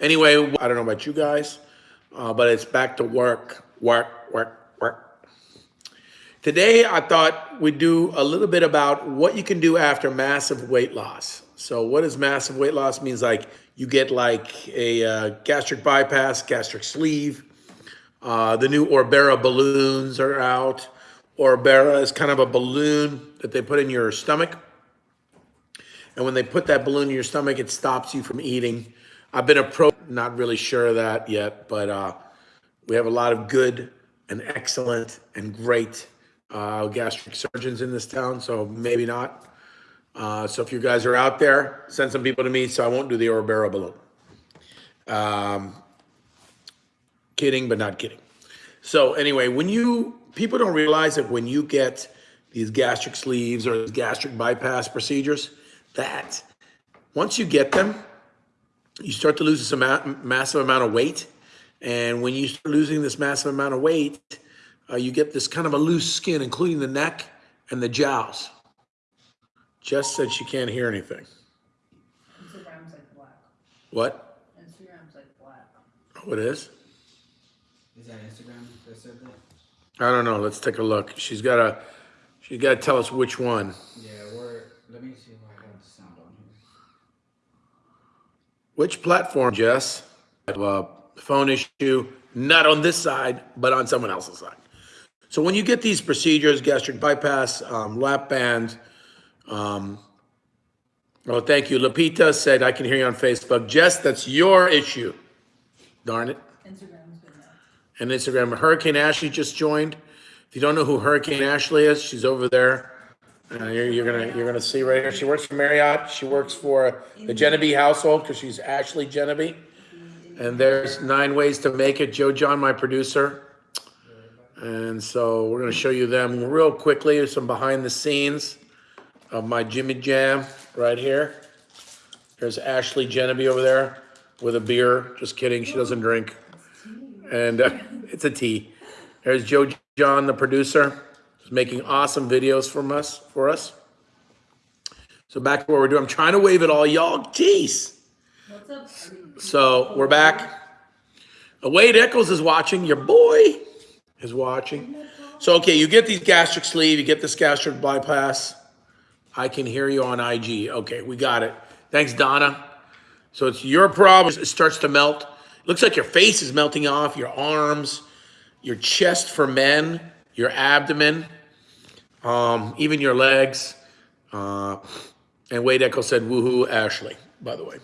Anyway, I don't know about you guys, uh, but it's back to work, work, work, work. Today, I thought we'd do a little bit about what you can do after massive weight loss. So what does massive weight loss means? Like you get like a uh, gastric bypass, gastric sleeve. Uh, the new Orbera balloons are out. Orbera is kind of a balloon that they put in your stomach. And when they put that balloon in your stomach, it stops you from eating. I've been approached, not really sure of that yet, but uh, we have a lot of good and excellent and great uh, gastric surgeons in this town, so maybe not. Uh, so if you guys are out there, send some people to me so I won't do the Orbera balloon. Um, kidding, but not kidding. So anyway, when you, people don't realize that when you get these gastric sleeves or gastric bypass procedures, that once you get them, you start to lose this amount, massive amount of weight. And when you start losing this massive amount of weight, uh, you get this kind of a loose skin, including the neck and the jowls. Jess said she can't hear anything. Instagram's like black. What? Instagram's like black. Oh, it is? Is that Instagram that said that? I don't know. Let's take a look. She's got to, she's got to tell us which one. Yeah, we're, let me see if I have the sound on here. Which platform, Jess? I have a phone issue, not on this side, but on someone else's side. So when you get these procedures, gastric bypass, um, lap band, um, oh, thank you. Lapita said, I can hear you on Facebook. Jess, that's your issue. Darn it. Instagram's been there. And Instagram, Hurricane Ashley just joined. If you don't know who Hurricane Ashley is, she's over there. Uh, you're, you're gonna you're gonna see right here. She works for Marriott. She works for the Genevieve household because she's Ashley Genevieve. And there's nine ways to make it. Joe John, my producer. And so we're gonna show you them real quickly. Some behind the scenes of my Jimmy Jam right here. There's Ashley Genevieve over there with a beer. Just kidding, she doesn't drink. And uh, it's a tea. There's Joe John, the producer, who's making awesome videos from us for us. So back to what we're doing. I'm trying to wave it all, y'all. Jeez. So we're back. Wade Eccles is watching. Your boy is watching. So okay, you get these gastric sleeve, you get this gastric bypass. I can hear you on IG. Okay, we got it. Thanks, Donna. So it's your problem. It starts to melt. looks like your face is melting off, your arms, your chest for men, your abdomen, um, even your legs. Uh, and Wade Echo said, woohoo, Ashley, by the way.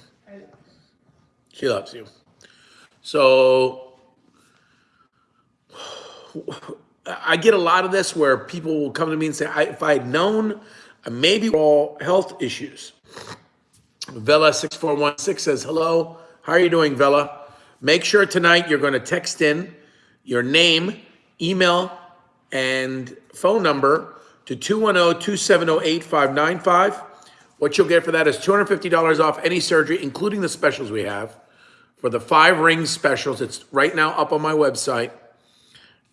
She loves you. So I get a lot of this where people will come to me and say, I, if I had known, maybe all health issues. Vela6416 says, hello, how are you doing, Vela? Make sure tonight you're going to text in your name, email, and phone number to 210-270-8595. What you'll get for that is $250 off any surgery, including the specials we have. For the five ring specials, it's right now up on my website.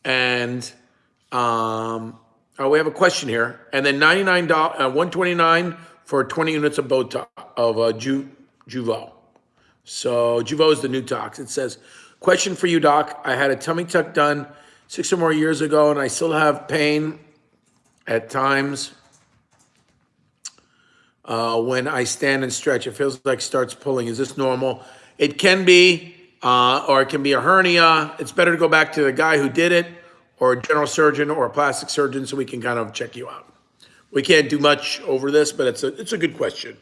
And um, oh, we have a question here. And then $99, uh, 129 for 20 units of Botox, of uh, Ju, Jeuveau. So Jeuveau is the new tox. It says, question for you, doc. I had a tummy tuck done six or more years ago, and I still have pain at times uh, when I stand and stretch. It feels like starts pulling. Is this normal? It can be, uh, or it can be a hernia. It's better to go back to the guy who did it, or a general surgeon, or a plastic surgeon, so we can kind of check you out. We can't do much over this, but it's a it's a good question.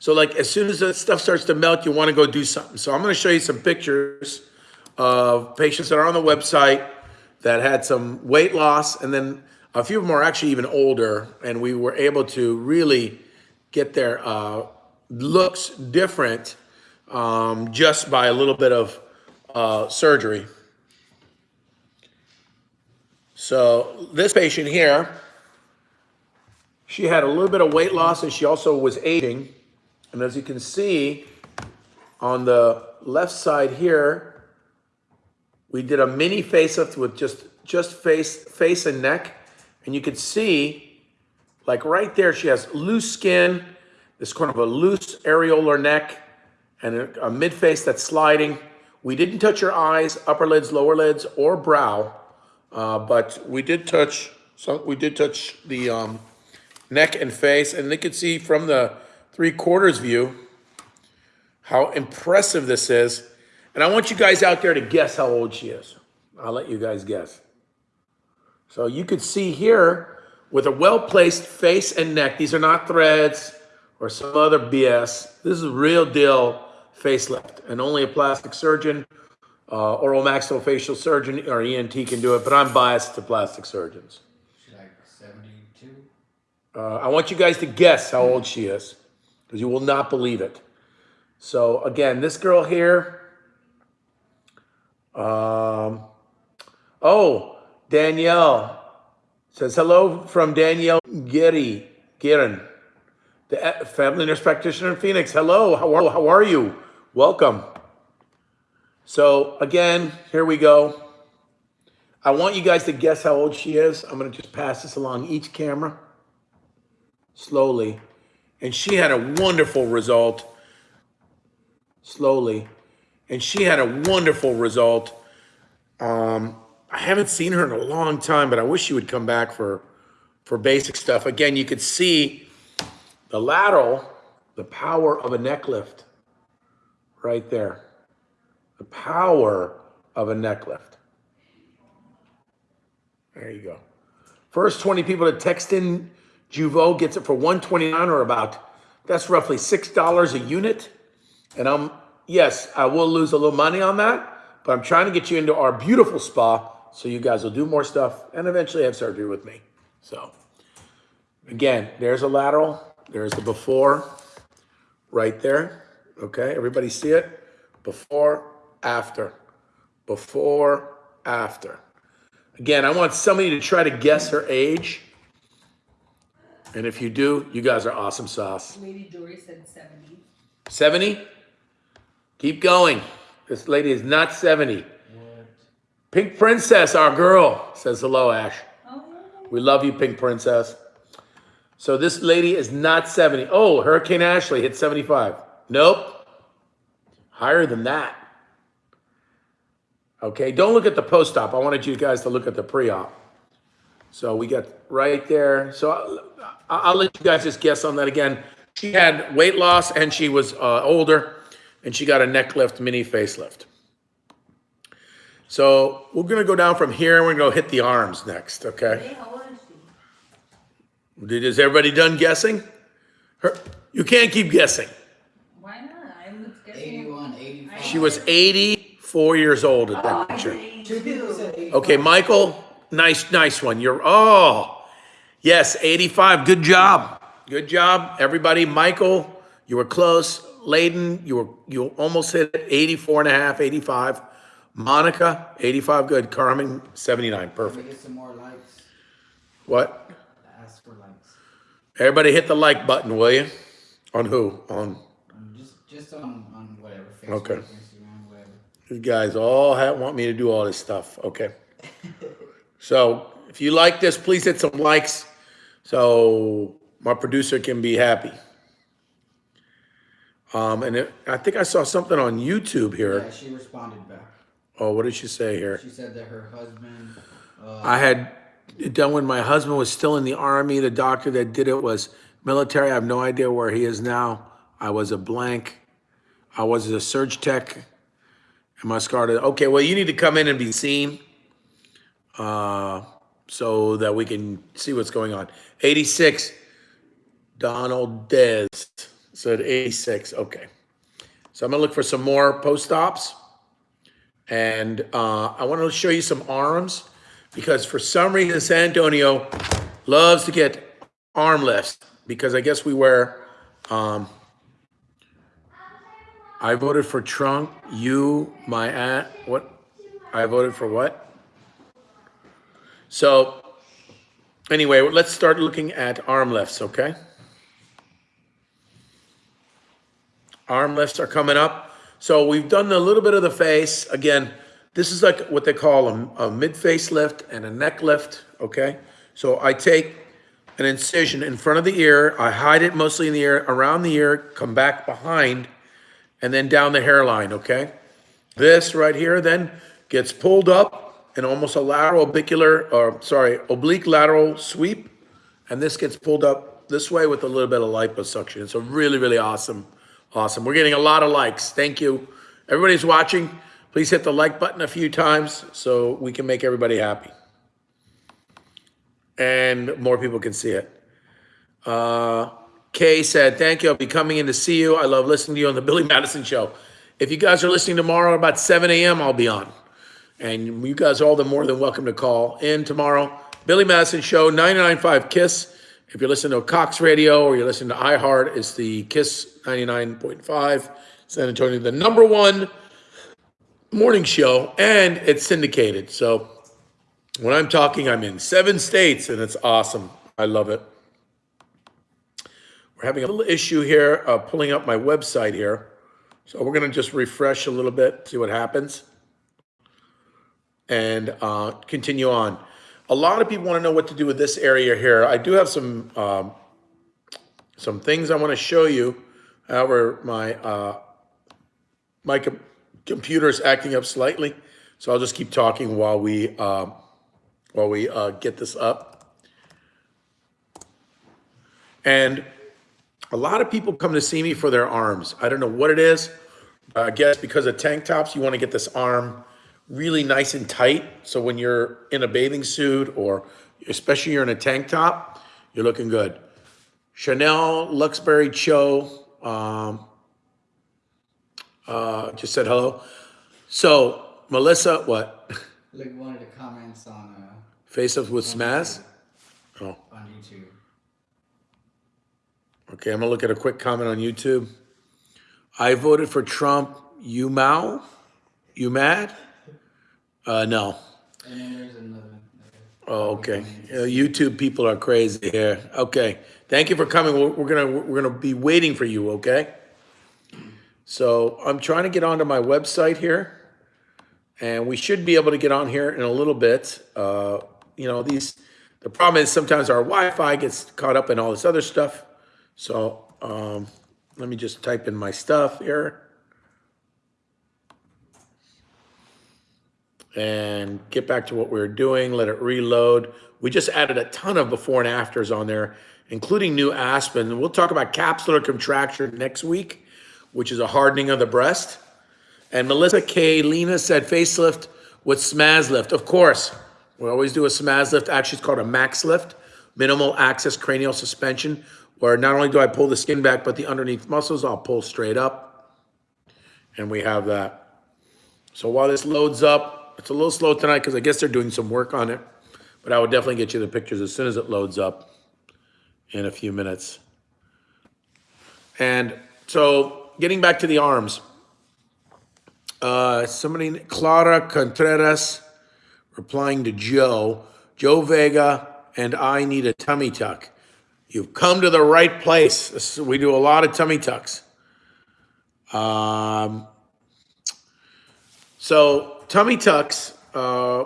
So like as soon as the stuff starts to melt, you want to go do something. So I'm going to show you some pictures of patients that are on the website that had some weight loss, and then a few of them are actually even older, and we were able to really get their uh, looks different um, just by a little bit of uh, surgery. So this patient here, she had a little bit of weight loss and she also was aging. And as you can see on the left side here, we did a mini facelift with just, just face, face and neck. And you could see like right there, she has loose skin, this kind of a loose areolar neck. and a, a mid face that's sliding. We didn't touch her eyes, upper lids, lower lids, or brow, uh, but we did touch. So we did touch the um, neck and face, and you can see from the three quarters view how impressive this is. And I want you guys out there to guess how old she is. I'll let you guys guess. So you could see here with a well-placed face and neck. These are not threads or some other BS. This is a real deal facelift and only a plastic surgeon, uh, oral maxillofacial surgeon or ENT can do it, but I'm biased to plastic surgeons. She's like seventy-two. Uh, I want you guys to guess how old she is because you will not believe it. So again, this girl here, um, oh, Danielle says hello from Danielle Giri, Girin, the family nurse practitioner in Phoenix. Hello, how are, how are you? Welcome. So again, here we go. I want you guys to guess how old she is. I'm gonna just pass this along each camera slowly. And she had a wonderful result. Slowly. And she had a wonderful result. Um, I haven't seen her in a long time, but I wish she would come back for for basic stuff. Again, you could see the lateral, the power of a neck lift right there. The power of a neck lift. There you go. First 20 people to text in Jeuveau gets it for 129 or about, that's roughly $6 a unit. And I'm, yes, I will lose a little money on that, but I'm trying to get you into our beautiful spa so you guys will do more stuff and eventually have surgery with me. So again, there's a lateral, there's the before right there. Okay, everybody see it? Before, after, before, after. Again, I want somebody to try to guess her age. And if you do, you guys are awesome sauce. Lady Dory said seventy. 70? Keep going. This lady is not 70. What? Pink Princess, our girl, says hello, Ash. Oh, We love you, Pink Princess. So this lady is not 70. Oh, Hurricane Ashley hit 75. Nope. Higher than that. Okay, don't look at the post-op. I wanted you guys to look at the pre-op. So we got right there. So I'll, I'll let you guys just guess on that again. She had weight loss and she was uh, older and she got a neck lift, mini facelift. So we're gonna go down from here and we're gonna hit the arms next, okay? Hey, how old is she? Did, is everybody done guessing? Her, you can't keep guessing. Why not? I was guessing. 81, 85. She was 84 years old at Oh, that I picture. said Two people 82. said 85. Okay, Michael, nice, nice one. You're, oh, yes, 85. Good job. Good job, everybody. Michael, you were close. Layden, you were, you almost hit it, 84 and a half, 85. Monica, 85, good. Carmen, 79, perfect. get some more likes. What? Ask for likes. Everybody hit the like button, will you? On who? On Um, just just on, on whatever. Facebook, Okay. Instagram, whatever. You guys all have, want me to do all this stuff, okay? So if you like this, please hit some likes so my producer can be happy. Um, and it, I think I saw something on YouTube here. Yeah, she responded back. Oh, what did she say here? She said that her husband. Uh, I had it done when my husband was still in the army. The doctor that did it was military. I have no idea where he is now. I was a blank. I was a surge tech. Am I scarred? Okay, well, you need to come in and be seen uh, so that we can see what's going on. 86, Donald Dez said 86. Okay. So I'm to look for some more post-ops. And uh, I want to show you some arms because for some reason San Antonio loves to get arm lifts because I guess we wear. Um, I voted for Trump. You, my aunt. What? I voted for what? So, anyway, let's start looking at arm lifts. Okay. Arm lifts are coming up. So we've done a little bit of the face. Again, this is like what they call a, a mid-face lift and a neck lift, okay? So I take an incision in front of the ear, I hide it mostly in the ear, around the ear, come back behind, and then down the hairline, okay? This right here then gets pulled up in almost a lateral oblicular, or uh, sorry, oblique lateral sweep. And this gets pulled up this way with a little bit of liposuction. It's a really, really awesome, awesome. We're getting a lot of likes. Thank you. Everybody's watching. Please hit the like button a few times so we can make everybody happy. And more people can see it. Uh, Kay said, thank you. I'll be coming in to see you. I love listening to you on the Billy Madison show. If you guys are listening tomorrow about 7 a.m., I'll be on. And you guys are all the more than welcome to call in tomorrow. Billy Madison Show, 99.5 KISS. If you're listening to Cox Radio or you're listening to iHeart, it's the KISS 99.5 San Antonio, the number one morning show, and it's syndicated. So when I'm talking, I'm in seven states, and it's awesome. I love it. We're having a little issue here uh, pulling up my website here. So we're going to just refresh a little bit, see what happens, and uh, continue on. A lot of people want to know what to do with this area here. I do have some um, some things I want to show you. However, my uh, my com- computer is acting up slightly, so I'll just keep talking while we uh, while we uh, get this up. And a lot of people come to see me for their arms. I don't know what it is. Uh, I guess because of tank tops, you want to get this arm really nice and tight. So when you're in a bathing suit or especially you're in a tank top, you're looking good. Chanel, Luxbury, Cho, um, uh, just said hello. So Melissa, what? Like one of the comments on uh, Face up with SMAS? Oh, on YouTube. okay. I'm gonna look at a quick comment on YouTube. I voted for Trump. You Mao? You mad? Uh, no. And then there's another. Oh, okay. Uh, YouTube people are crazy here. Okay. Thank you for coming. We're, we're gonna we're gonna be waiting for you. Okay. So I'm trying to get onto my website here, and we should be able to get on here in a little bit. Uh, you know, these the problem is sometimes our Wi-Fi gets caught up in all this other stuff. So um, let me just type in my stuff here. And get back to what we were doing, let it reload. We just added a ton of before and afters on there, including new Aspen. We'll talk about capsular contracture next week, which is a hardening of the breast. And Melissa K. Lena said facelift with SMAS lift. Of course, we always do a SMAS lift. Actually, it's called a MACS lift, minimal access cranial suspension, where not only do I pull the skin back, but the underneath muscles I'll pull straight up. And we have that. So while this loads up, it's a little slow tonight because I guess they're doing some work on it. But I will definitely get you the pictures as soon as it loads up in a few minutes. And so getting back to the arms. Uh, somebody, Clara Contreras, replying to Joe, Joe Vega, and I need a tummy tuck. You've come to the right place. We do a lot of tummy tucks. Um, so tummy tucks, uh,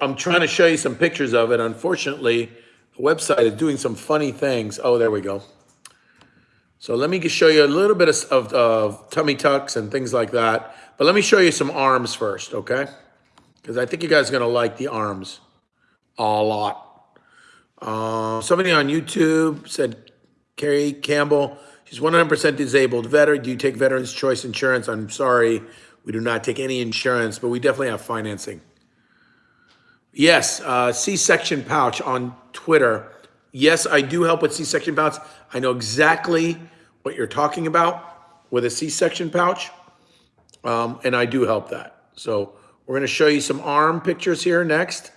I'm trying to show you some pictures of it. Unfortunately, the website is doing some funny things. Oh, there we go. So let me just show you a little bit of, of, of tummy tucks and things like that. But let me show you some arms first, okay? Because I think you guys are gonna like the arms a lot. Uh, somebody on YouTube said, Carrie Campbell, she's 100% disabled. Veteran, do you take Veterans Choice Insurance? I'm sorry, we do not take any insurance, but we definitely have financing. Yes, uh, C-section pouch on Twitter. Yes, I do help with C-section pouch. I know exactly what you're talking about with a C-section pouch, um, and I do help that. So we're going to show you some arm pictures here next,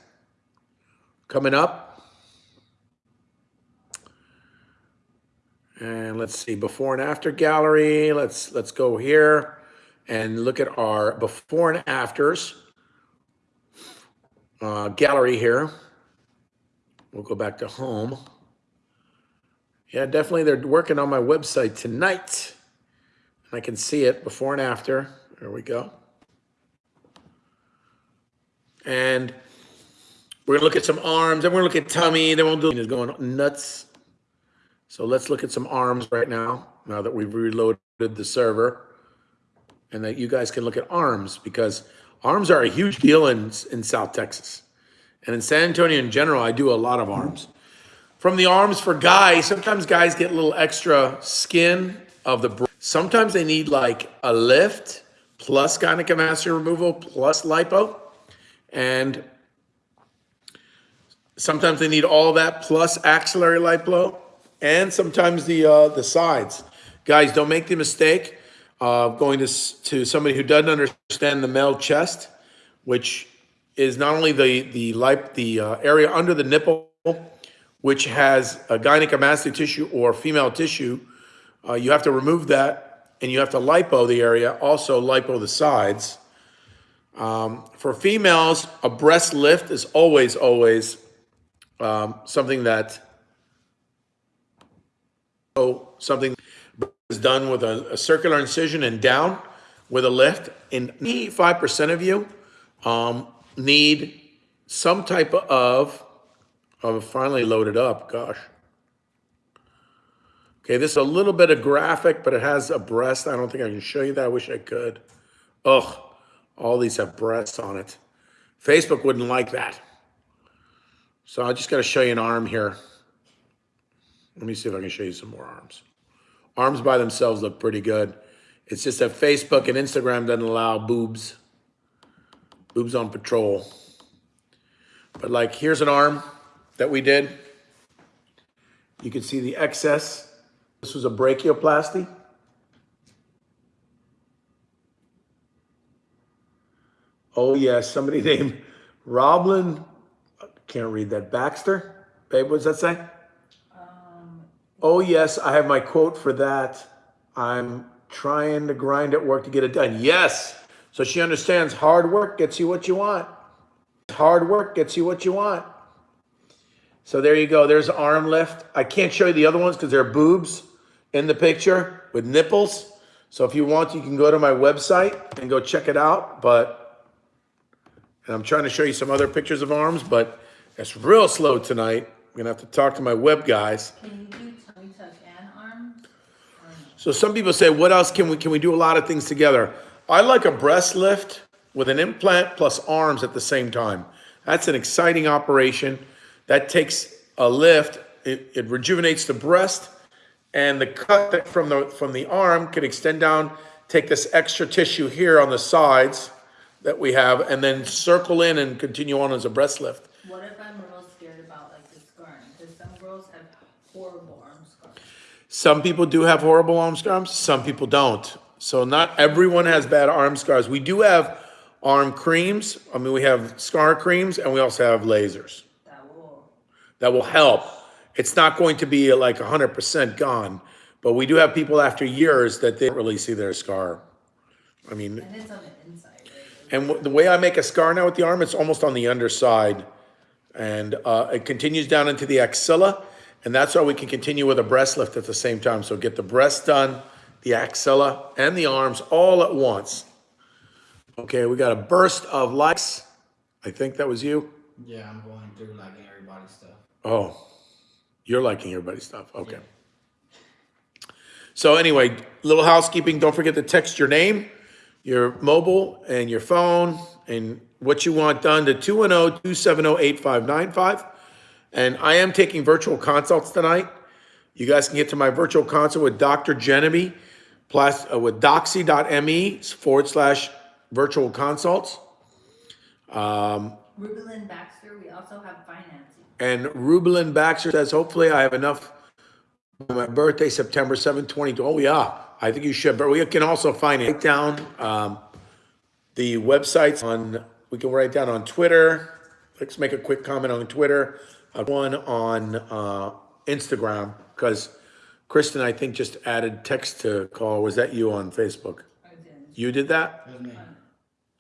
coming up. And let's see, before and after gallery. Let's let's go here and look at our before and afters uh, gallery here. We'll go back to home. Yeah, definitely they're working on my website tonight. And I can see it before and after. There we go. And we're gonna look at some arms, then we're gonna look at tummy, then we'll do is going nuts. So let's look at some arms right now, now that we've reloaded the server. And that you guys can look at arms because arms are a huge deal in, in South Texas. And in San Antonio in general, I do a lot of arms. From the arms for guys, sometimes guys get a little extra skin of the, sometimes they need like a lift plus gynecomastia removal plus lipo. And sometimes they need all that plus axillary lipo and sometimes the, uh, the sides. Guys, don't make the mistake of going to, to somebody who doesn't understand the male chest, which is not only the, the lip, the uh, area under the nipple, which has a gynecomastia tissue or female tissue, uh, you have to remove that and you have to lipo the area, also lipo the sides. Um, for females, a breast lift is always, always um, something that oh, something is done with a, a circular incision and down with a lift. And 85% of you um, need some type of, of finally loaded up, gosh. Okay, this is a little bit of graphic, but it has a breast. I don't think I can show you that. I wish I could. Ugh, all these have breasts on it. Facebook wouldn't like that. So I just got to show you an arm here. Let me see if I can show you some more arms. Arms by themselves look pretty good. It's just that Facebook and Instagram doesn't allow boobs. Boobs on patrol. But like, here's an arm that we did. You can see the excess. This was a brachioplasty. Oh yes, somebody named Roblin, can't read that, Baxter? Babe, what's that say? Oh, yes, I have my quote for that. I'm trying to grind at work to get it done. Yes. So she understands hard work gets you what you want. Hard work gets you what you want. So there you go. There's arm lift. I can't show you the other ones because they're boobs in the picture with nipples. So if you want, you can go to my website and go check it out. But and I'm trying to show you some other pictures of arms, but it's real slow tonight. I'm gonna have to talk to my web guys. Can you do tummy tuck and arms? Or no? So some people say, what else can we, can we do a lot of things together? I like a breast lift with an implant plus arms at the same time. That's an exciting operation. That takes a lift, it, it rejuvenates the breast and the cut from the, from the arm can extend down, take this extra tissue here on the sides that we have and then circle in and continue on as a breast lift. What if I'm real scared about like the scarring? Because some girls have horrible arm scars. Some people do have horrible arm scars, some people don't. So not everyone has bad arm scars. We do have arm creams. I mean, we have scar creams and we also have lasers That will, that will help. It's not going to be like 100% gone, but we do have people after years that they don't really see their scar. I mean, and it's on the inside, right? and the way I make a scar now with the arm, it's almost on the underside. And uh, it continues down into the axilla. And that's why we can continue with a breast lift at the same time. So get the breast done, the axilla, and the arms all at once. Okay, we got a burst of likes. I think that was you. Yeah, I'm going through liking everybody's stuff. Oh, you're liking everybody's stuff. Okay. So anyway, little housekeeping. Don't forget to text your name, your mobile, and your phone, and what you want done to 210-270-8595. And I am taking virtual consults tonight. You guys can get to my virtual consult with Dr. Genevieve, plus uh, with doxy.me forward slash virtual consults. Rubelin Baxter, we also have financing. And Rubelin Baxter says, hopefully I have enough my birthday, September 7th, 2020. Oh, yeah, I think you should, but we can also find it down, um, the websites on, we can write down on Twitter. Let's make a quick comment on Twitter, one on, uh, Instagram, because Kristen, I think, just added text to call. Was that you on Facebook? I did, You did that That's me.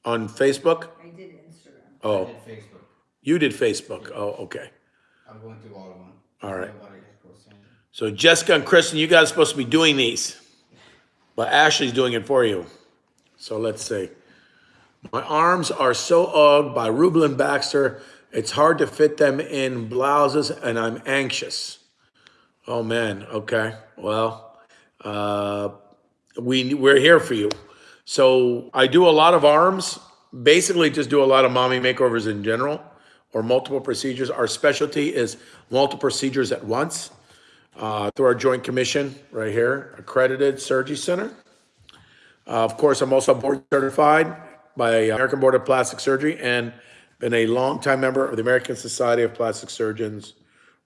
on Facebook? I did Instagram. I Oh, did Facebook. you did Facebook. Oh, okay. I'm going through all of them. All right. Nobody has posted. So Jessica and Kristen, you guys are supposed to be doing these, but Ashley's doing it for you. So let's see. My arms are so ugged by Rubelin Baxter. It's hard to fit them in blouses, and I'm anxious. Oh man. Okay. Well, uh, we we're here for you. So I do a lot of arms, basically just do a lot of mommy makeovers in general or multiple procedures. Our specialty is multiple procedures at once uh, through our joint commission right here, accredited surgery center. Uh, of course, I'm also board certified by American Board of Plastic Surgery and been a longtime member of the American Society of Plastic Surgeons.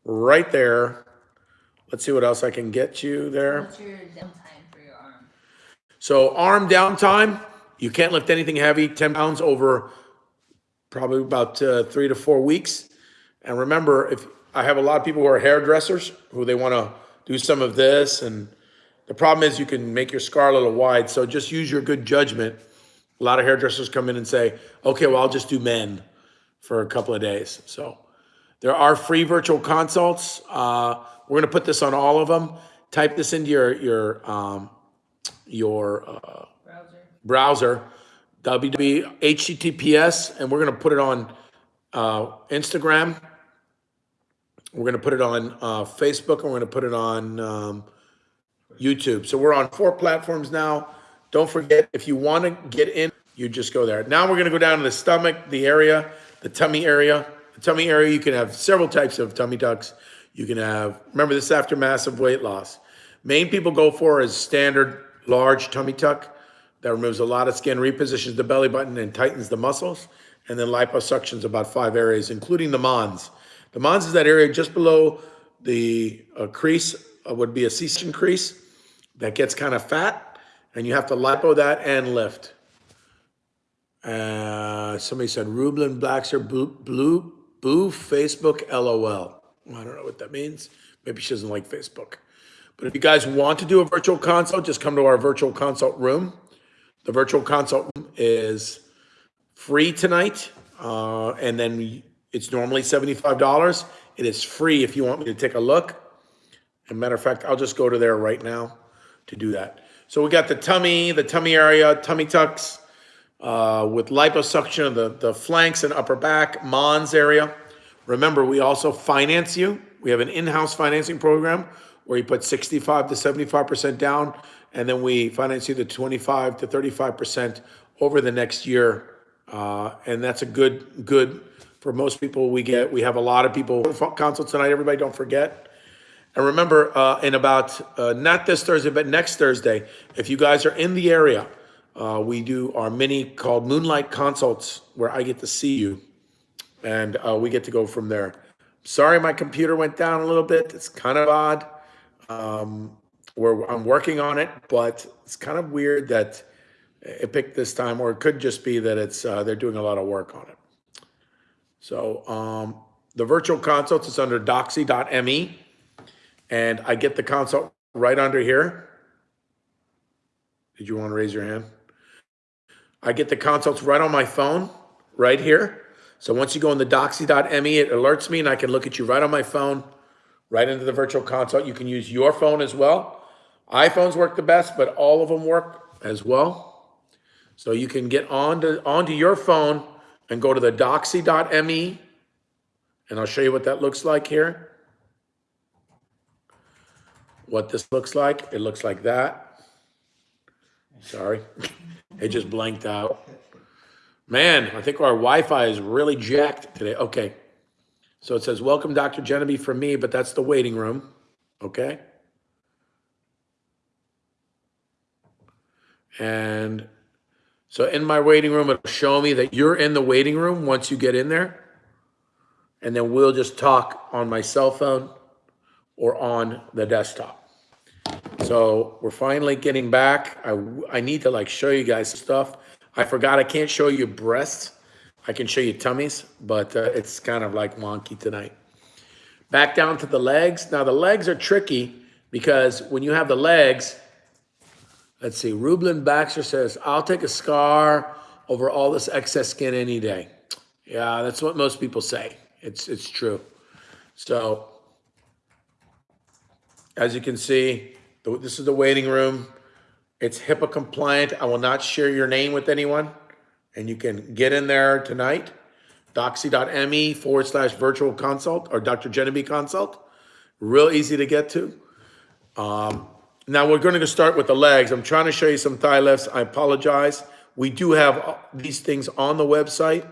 Right there. Let's see what else I can get you there. What's your downtime for your arm? So arm downtime, you can't lift anything heavy, 10 pounds over probably about uh, three to four weeks. And remember, if I have a lot of people who are hairdressers who they want to do some of this, and the problem is you can make your scar a little wide. So just use your good judgment. A lot of hairdressers come in and say, okay, well, I'll just do men for a couple of days. So there are free virtual consults. Uh, we're going to put this on all of them. Type this into your your um, your uh, Browser? browser, www https, and we're going to put it on uh, Instagram. We're going to put it on uh, Facebook, and we're going to put it on um, YouTube. So we're on four platforms now. Don't forget, if you want to get in, you just go there. Now we're going to go down to the stomach, the area, the tummy area. The tummy area, you can have several types of tummy tucks. You can have, remember this after massive weight loss. Main people go for is standard large tummy tuck that removes a lot of skin, repositions the belly button and tightens the muscles. And then liposuction's about five areas, including the mons. The mons is that area just below the uh, crease, uh, would be a C-section crease that gets kind of fat, and you have to lipo that and lift. Uh, somebody said Rublin Blackster blue, blue boo Facebook LOL. I don't know what that means. Maybe she doesn't like Facebook. But if you guys want to do a virtual consult, just come to our virtual consult room. The virtual consult room is free tonight, uh, and then it's normally seventy-five dollars. It is free if you want me to take a look. As a matter of fact, I'll just go to there right now to do that. So we got the tummy, the tummy area, tummy tucks, uh, with liposuction of the, the flanks and upper back, Mons area. Remember, we also finance you. We have an in-house financing program where you put 65 to 75% down, and then we finance you the 25 to 35% over the next year. Uh, and that's a good, good for most people. We get, we have a lot of people consult tonight. Everybody, don't forget. And remember, uh, in about, uh, not this Thursday, but next Thursday, if you guys are in the area, uh, we do our mini called Moonlight Consults, where I get to see you, and uh, we get to go from there. Sorry, my computer went down a little bit. It's kind of odd. Um, where I'm working on it, but it's kind of weird that it picked this time, or it could just be that it's uh, they're doing a lot of work on it. So um, the virtual consults is under doxy.me, and I get the consult right under here. Did you want to raise your hand? I get the consults right on my phone, right here. So once you go in the doxy.me, it alerts me and I can look at you right on my phone, right into the virtual consult. You can use your phone as well. iPhones work the best, but all of them work as well. So you can get onto, onto your phone and go to the doxy.me, and I'll show you what that looks like here. What this looks like, it looks like that. Sorry, it just blanked out. Man, I think our Wi-Fi is really jacked today. Okay. So it says, welcome Dr. Genevieve from me, but that's the waiting room. Okay. And so in my waiting room, it'll show me that you're in the waiting room once you get in there. And then we'll just talk on my cell phone or on the desktop. So we're finally getting back. I, I need to like show you guys stuff. I forgot I can't show you breasts. I can show you tummies, but uh, it's kind of like wonky tonight. Back down to the legs. Now the legs are tricky because when you have the legs, let's see, Rublin Baxter says, I'll take a scar over all this excess skin any day. Yeah, that's what most people say. It's, it's true. So as you can see, this is the waiting room. It's HIPAA compliant. I will not share your name with anyone. And you can get in there tonight, doxy.me forward slash virtual consult or Dr. Genevieve consult. Real easy to get to. Um, Now we're going to start with the legs. I'm trying to show you some thigh lifts. I apologize. We do have these things on the website,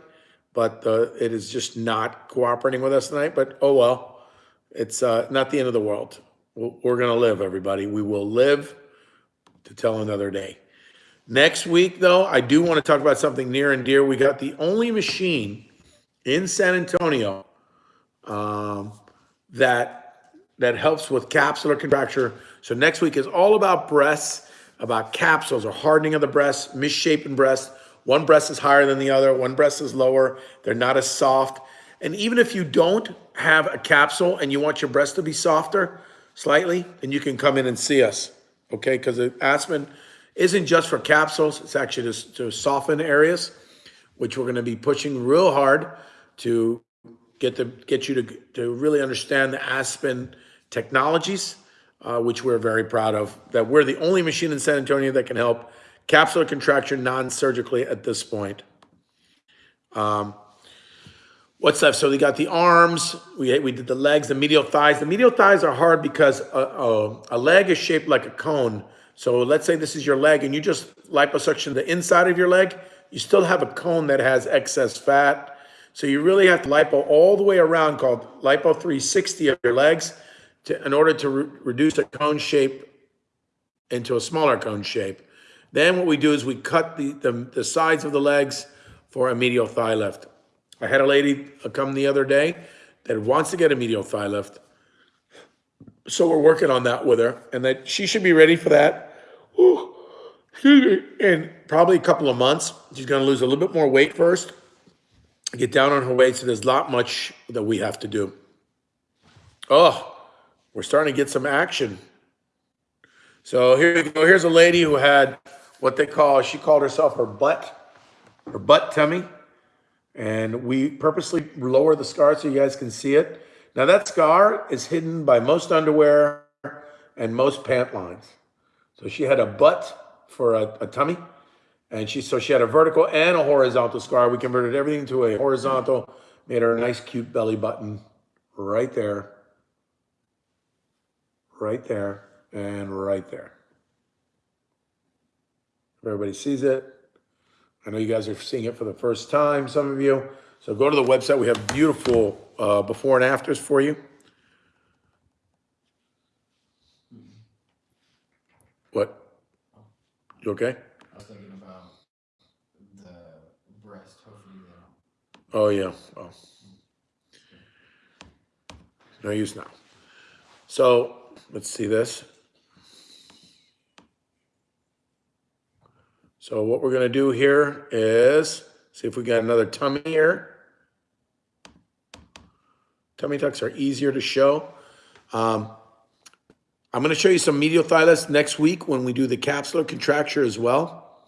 but uh, it is just not cooperating with us tonight. But oh well, it's uh, not the end of the world. We're, going to live, everybody. We will live to tell another day. Next week, though, I do want to talk about something near and dear. We got the only machine in San Antonio um, that that helps with capsular contracture. So next week is all about breasts, about capsules or hardening of the breast, misshapen breast. One breast is higher than the other, one breast is lower. They're not as soft. And even if you don't have a capsule and you want your breast to be softer slightly, and you can come in and see us. Okay, because the Aspen isn't just for capsules, it's actually to, to soften areas, which we're going to be pushing real hard to get the get you to to really understand the Aspen technologies, uh, which we're very proud of. That we're the only machine in San Antonio that can help capsular contraction non-surgically at this point. Um, what's left? So we got the arms, we we did the legs, the medial thighs. The medial thighs are hard because a, a, a leg is shaped like a cone. So let's say this is your leg, and you just liposuction the inside of your leg. You still have a cone that has excess fat so you really have to lipo all the way around called lipo 360 of your legs to, in order to re reduce a cone shape into a smaller cone shape. Then what we do is we cut the, the, the sides of the legs for a medial thigh lift. I had a lady come the other day that wants to get a medial thigh lift. So we're working on that with her and that she should be ready for that. In probably a couple of months. She's going to lose a little bit more weight first get down on her weight. So there's not much that we have to do. Oh, we're starting to get some action. So here you go. Here's a lady who had what they call, she called herself her butt, her butt tummy. And we purposely lower the scar so you guys can see it. Now that scar is hidden by most underwear and most pant lines. So she had a butt for a, a tummy and she, so she had a vertical and a horizontal scar. We converted everything to a horizontal, made her a nice cute belly button right there, right there, and right there. Everybody sees it. I know you guys are seeing it for the first time, some of you. So go to the website. We have beautiful uh, before and afters for you. What? You okay? I was thinking about the breast. Hopefully they don't. Oh, yeah. Oh. No use now. So let's see this. So what we're gonna do here is, see if we got another tummy here. Tummy tucks are easier to show. Um, I'm gonna show you some medial lifts next week when we do the capsular contracture as well.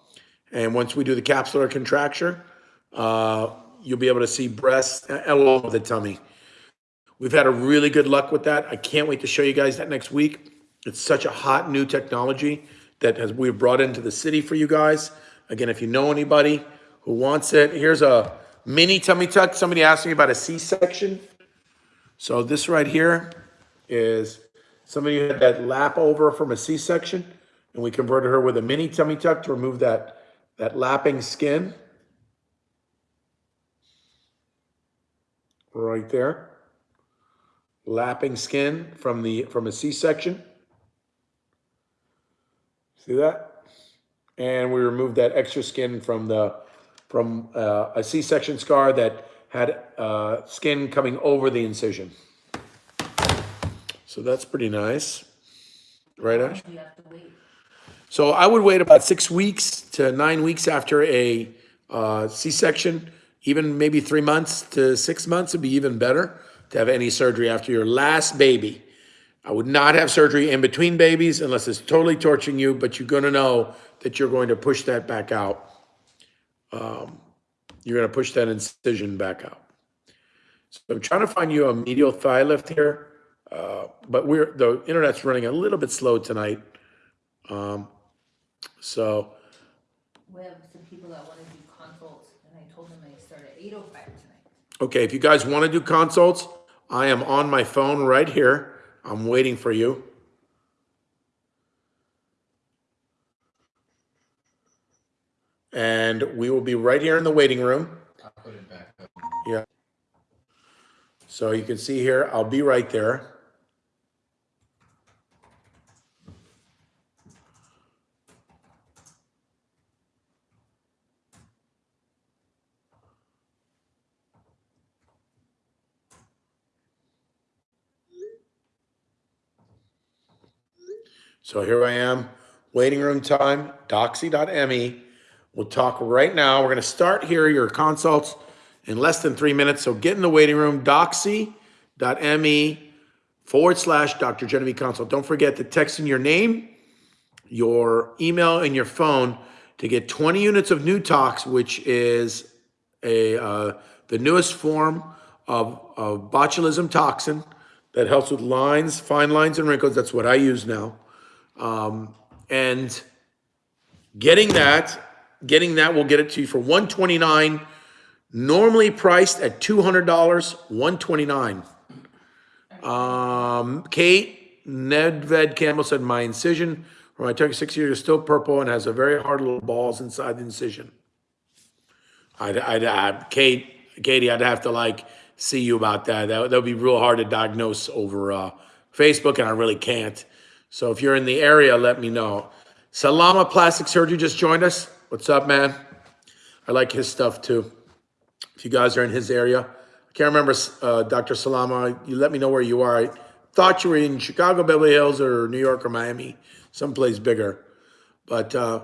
And once we do the capsular contracture, uh, you'll be able to see breasts along with the tummy. We've had a really good luck with that. I can't wait to show you guys that next week. It's such a hot new technology that has we've brought into the city for you guys. Again, if you know anybody who wants it, here's a mini tummy tuck. Somebody asked me about a C-section. So this right here is somebody who had that lap over from a C-section, and we converted her with a mini tummy tuck to remove that, that lapping skin. Right there. Lapping skin from the from a C-section. See that? And we removed that extra skin from the from uh, a C-section scar that had uh, skin coming over the incision. So that's pretty nice. Right, Ash? You have to wait. So I would wait about six weeks to nine weeks after a uh, C-section, even maybe three months to six months would be even better to have any surgery after your last baby. I would not have surgery in between babies unless it's totally torturing you, but you're gonna know that you're going to push that back out. Um, you're gonna push that incision back out. So I'm trying to find you a medial thigh lift here, uh, but we're the internet's running a little bit slow tonight. Um, so We have some people that wanna do consults, and I told them I start at eight oh five tonight. Okay, if you guys want to do consults, I am on my phone right here. I'm waiting for you. And we will be right here in the waiting room. Yeah. So you can see here, I'll be right there. So here I am, waiting room time, doxy.me. We'll talk right now. We're going to start here, your consults in less than three minutes. So get in the waiting room, doxy.me forward slash Dr. Genevieve Consult. Don't forget to text in your name, your email, and your phone to get 20 units of New Tox, which is a uh, the newest form of, of botulism toxin that helps with lines, fine lines, and wrinkles. That's what I use now. Um, and getting that, getting that will get it to you for 129 normally priced at $200, 129 um, Kate Nedved Campbell said, my incision from my took six years is still purple and has a very hard little balls inside the incision. I'd, I'd, I'd, Kate, Katie, I'd have to like see you about that. That, that would be real hard to diagnose over, uh, Facebook and I really can't. So if you're in the area, let me know. Salama Plastic Surgery just joined us. What's up, man? I like his stuff too. If you guys are in his area, I can't remember, uh, Dr. Salama, you let me know where you are. I thought you were in Chicago, Beverly Hills, or New York or Miami, someplace bigger. But, uh,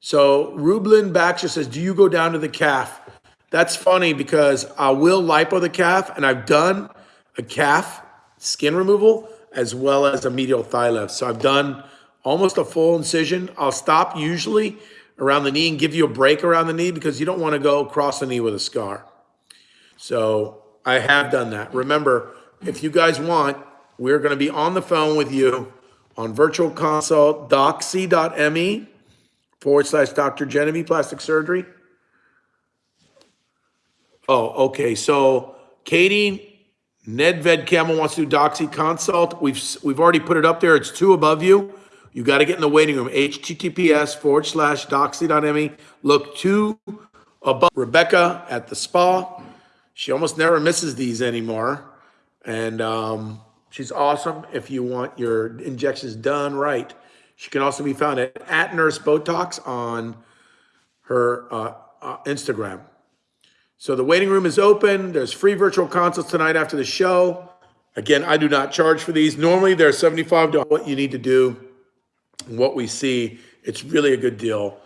so Rublin Baxter says, do you go down to the calf? That's funny because I will lipo the calf and I've done a calf skin removal as well as a medial thigh lift. So I've done almost a full incision. I'll stop usually around the knee and give you a break around the knee because you don't want to go across the knee with a scar. So I have done that. Remember, if you guys want, we're going to be on the phone with you on virtual consult, doxy.me forward slash Dr. Genevieve Plastic Surgery. Oh, okay. So Katie Nedved Campbell wants to do Doxy consult. We've we've already put it up there. It's two above you. You got to get in the waiting room. HTTPS forward slash doxy.me. Look two above Rebecca at the spa. She almost never misses these anymore. And um, she's awesome if you want your injections done right. She can also be found at, at Nurse Botox on her uh, uh, Instagram. So the waiting room is open. There's free virtual consults tonight after the show. Again, I do not charge for these. Normally, they're 75 to what you need to do, what we see. It's really a good deal.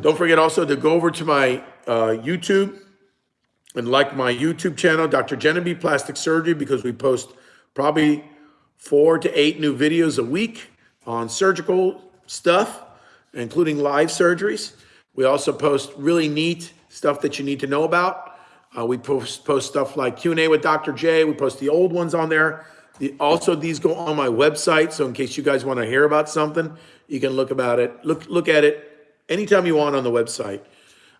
Don't forget also to go over to my uh, YouTube and like my YouTube channel, Dr. Genevieve Plastic Surgery, because we post probably four to eight new videos a week on surgical stuff, including live surgeries. We also post really neat stuff that you need to know about. Uh, we post, post stuff like Q&A with Dr. J. We post the old ones on there. The, also, these go on my website, so in case you guys want to hear about something, you can look about it. Look look at it anytime you want on the website.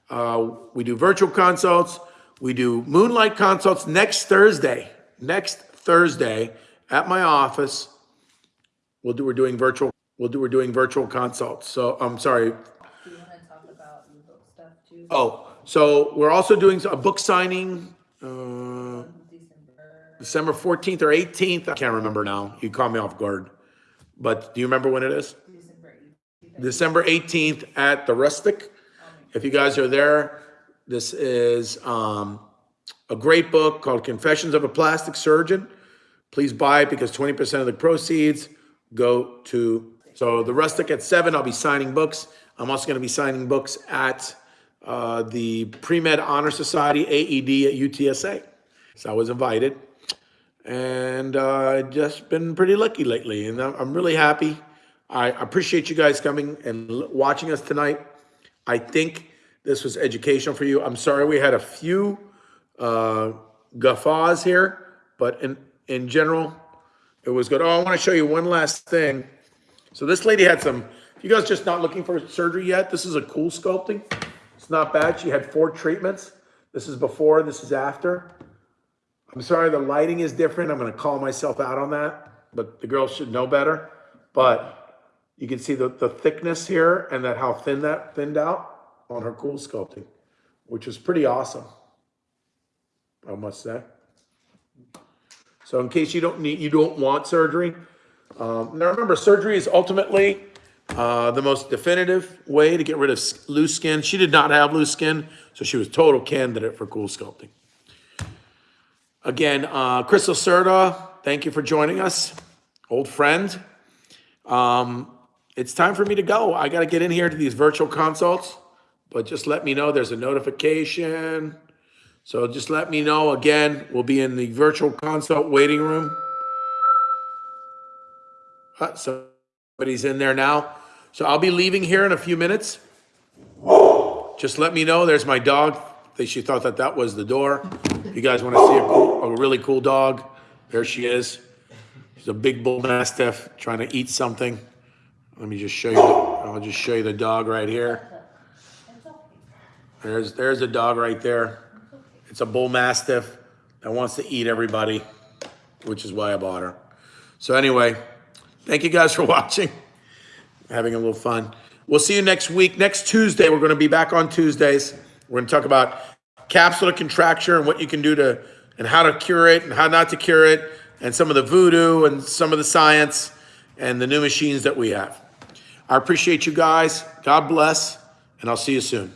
Uh, we do virtual consults. We do moonlight consults next Thursday. Next Thursday at my office. We'll do. We're doing virtual. We'll do. We're doing virtual consults. So I'm sorry. Do you wanna talk about book stuff too? Oh, so we're also doing a book signing. Uh, December, December 14th or 18th. I can't remember now. You caught me off guard. But do you remember when it is? December eighteenth. December 18th at the Rustic. If you guys are there, this is um, a great book called Confessions of a Plastic Surgeon. Please buy it because 20% of the proceeds go to, so the Rustic at seven, I'll be signing books. I'm also going to be signing books at uh, the Pre-Med Honor Society, AED at UTSA. So I was invited. And uh, just been pretty lucky lately, and I'm really happy. I appreciate you guys coming and watching us tonight. I think this was educational for you. I'm sorry we had a few uh, guffaws here, but in in general, it was good. Oh, I want to show you one last thing. So this lady had some. If you guys just not looking for surgery yet, this is a CoolSculpting. It's not bad. She had four treatments. This is before. This is after. I'm sorry, the lighting is different. I'm going to call myself out on that, but the girl should know better. But you can see the, the thickness here and that how thin that thinned out on her CoolSculpting, which was pretty awesome. I must say. So in case you don't need, you don't want surgery, um, now remember, surgery is ultimately uh, the most definitive way to get rid of loose skin. She did not have loose skin, so she was total candidate for CoolSculpting. Again, uh, Crystal Serta, thank you for joining us, old friend. Um, it's time for me to go. I got to get in here to these virtual consults, but just let me know there's a notification. So just let me know again. We'll be in the virtual consult waiting room. Uh, somebody's in there now. So I'll be leaving here in a few minutes. Just let me know. There's my dog. She thought that that was the door. You guys want to see a, a really cool dog, there she is. She's a big bull mastiff trying to eat something. Let me just show you. I'll just show you the dog right here. There's there's a dog right there. It's a bull mastiff that wants to eat everybody, which is why I bought her. So anyway, thank you guys for watching. Having a little fun. We'll see you next week. Next Tuesday, we're going to be back on Tuesdays. We're going to talk about capsular contracture and what you can do to and how to cure it and how not to cure it and some of the voodoo and some of the science and the new machines that we have. I appreciate you guys. God bless, and I'll see you soon.